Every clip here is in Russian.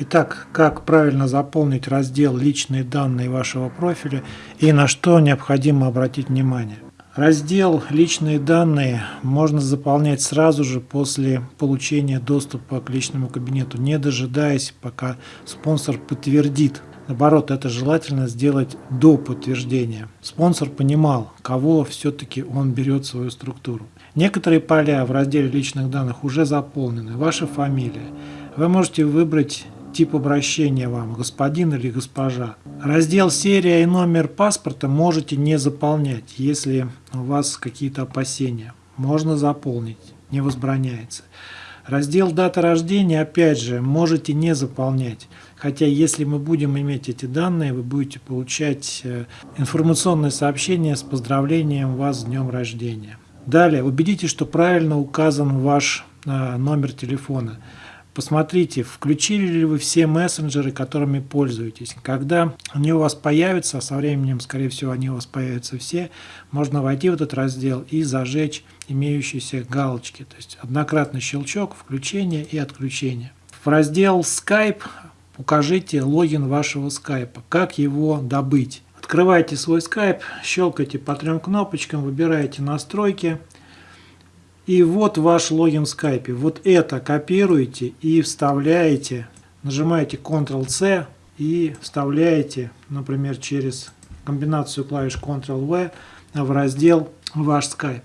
Итак, как правильно заполнить раздел «Личные данные вашего профиля» и на что необходимо обратить внимание. Раздел «Личные данные» можно заполнять сразу же после получения доступа к личному кабинету, не дожидаясь, пока спонсор подтвердит. Наоборот, это желательно сделать до подтверждения. Спонсор понимал, кого все-таки он берет в свою структуру. Некоторые поля в разделе личных данных уже заполнены. Ваша фамилия. Вы можете выбрать тип обращения вам, господин или госпожа. Раздел «Серия» и номер паспорта можете не заполнять, если у вас какие-то опасения. Можно заполнить, не возбраняется. Раздел «Дата рождения» опять же можете не заполнять. Хотя если мы будем иметь эти данные, вы будете получать э, информационное сообщение с поздравлением вас с днем рождения. Далее, убедитесь, что правильно указан ваш э, номер телефона. Посмотрите, включили ли вы все мессенджеры, которыми пользуетесь. Когда они у вас появятся, а со временем, скорее всего, они у вас появятся все, можно войти в этот раздел и зажечь имеющиеся галочки. То есть однократный щелчок, включение и отключение. В раздел Skype укажите логин вашего Skype. Как его добыть? Открывайте свой Skype, щелкайте по трем кнопочкам, выбираете настройки – и вот ваш логин в скайпе. Вот это копируете и вставляете. Нажимаете Ctrl-C и вставляете, например, через комбинацию клавиш Ctrl-V в раздел «Ваш Skype».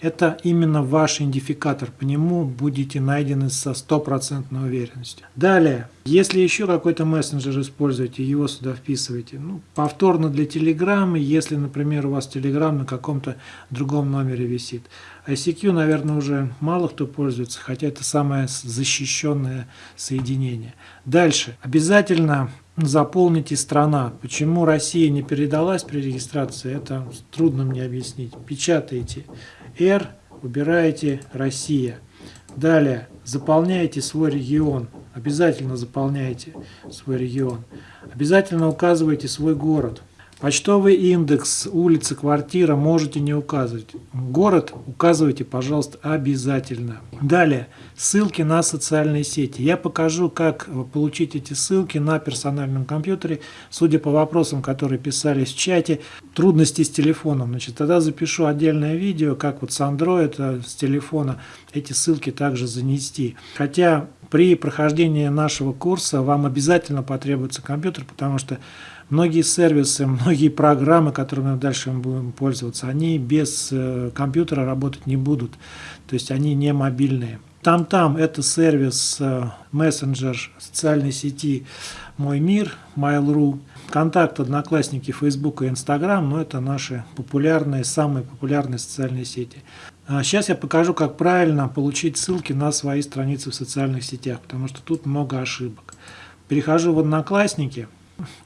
Это именно ваш идентификатор, по нему будете найдены со стопроцентной уверенностью. Далее, если еще какой-то мессенджер используете, его сюда вписываете. Ну, повторно для Telegram, если, например, у вас Telegram на каком-то другом номере висит. ICQ, наверное, уже мало кто пользуется, хотя это самое защищенное соединение. Дальше, обязательно заполните страна. Почему Россия не передалась при регистрации, это трудно мне объяснить. Печатаете R, выбираете Россия. Далее, заполняете свой регион. Обязательно заполняйте свой регион. Обязательно указывайте свой город. Почтовый индекс, улица, квартира можете не указывать. Город указывайте, пожалуйста, обязательно. Далее, ссылки на социальные сети. Я покажу, как получить эти ссылки на персональном компьютере. Судя по вопросам, которые писались в чате, трудности с телефоном. Значит, тогда запишу отдельное видео, как вот с Android, э, с телефона эти ссылки также занести. Хотя при прохождении нашего курса вам обязательно потребуется компьютер, потому что Многие сервисы, многие программы, которыми мы дальше будем пользоваться, они без э, компьютера работать не будут. То есть они не мобильные. Там-там это сервис, э, мессенджер социальной сети «Мой мир», Mail.ru, Контакт, Одноклассники, Facebook и Instagram, но это наши популярные, самые популярные социальные сети. Сейчас а я покажу, как правильно получить ссылки на свои страницы в социальных сетях, потому что тут много ошибок. Перехожу в Одноклассники –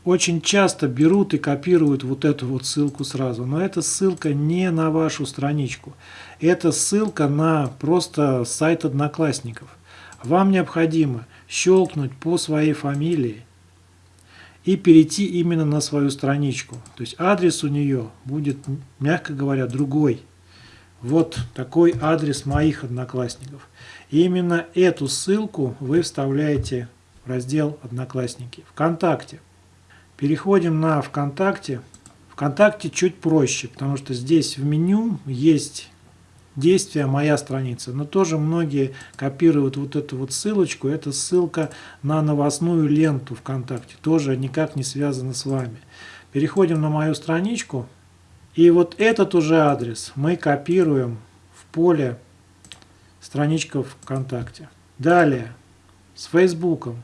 очень часто берут и копируют вот эту вот ссылку сразу, но эта ссылка не на вашу страничку. Это ссылка на просто сайт Одноклассников. Вам необходимо щелкнуть по своей фамилии и перейти именно на свою страничку. То есть адрес у нее будет, мягко говоря, другой. Вот такой адрес моих одноклассников. И именно эту ссылку вы вставляете в раздел «Одноклассники». ВКонтакте. Переходим на ВКонтакте. ВКонтакте чуть проще, потому что здесь в меню есть действие «Моя страница». Но тоже многие копируют вот эту вот ссылочку. Это ссылка на новостную ленту ВКонтакте. Тоже никак не связана с вами. Переходим на мою страничку. И вот этот уже адрес мы копируем в поле страничка ВКонтакте. Далее, с Фейсбуком.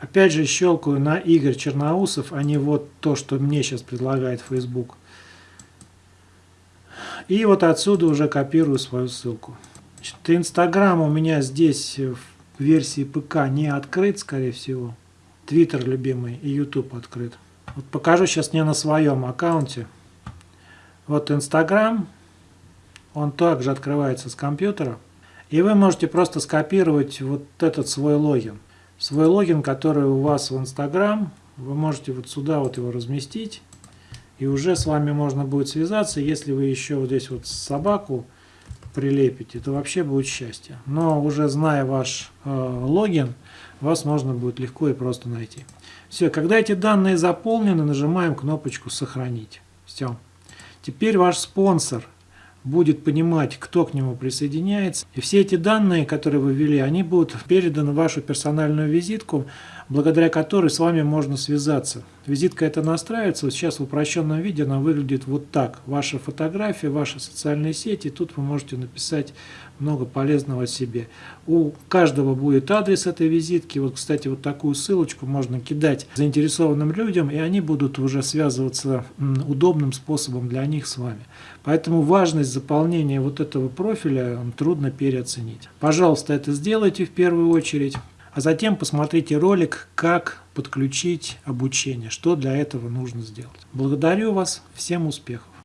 Опять же щелкаю на Игорь Черноусов, а не вот то, что мне сейчас предлагает Facebook. И вот отсюда уже копирую свою ссылку. Инстаграм у меня здесь в версии ПК не открыт, скорее всего. Твиттер любимый и YouTube открыт. Вот покажу сейчас не на своем аккаунте. Вот Инстаграм. Он также открывается с компьютера. И вы можете просто скопировать вот этот свой логин свой логин, который у вас в Инстаграм. Вы можете вот сюда вот его разместить. И уже с вами можно будет связаться, если вы еще вот здесь вот собаку прилепите, то вообще будет счастье. Но уже зная ваш э, логин, вас можно будет легко и просто найти. Все, когда эти данные заполнены, нажимаем кнопочку «Сохранить». Все. Теперь ваш спонсор – будет понимать, кто к нему присоединяется. И все эти данные, которые вы ввели, они будут переданы в вашу персональную визитку, благодаря которой с вами можно связаться. Визитка эта настраивается, вот сейчас в упрощенном виде она выглядит вот так. Ваша фотография, ваши социальные сети, тут вы можете написать много полезного себе. У каждого будет адрес этой визитки. Вот, кстати, вот такую ссылочку можно кидать заинтересованным людям, и они будут уже связываться удобным способом для них с вами. Поэтому важность заполнения вот этого профиля трудно переоценить. Пожалуйста, это сделайте в первую очередь. А затем посмотрите ролик, как подключить обучение, что для этого нужно сделать. Благодарю вас, всем успехов!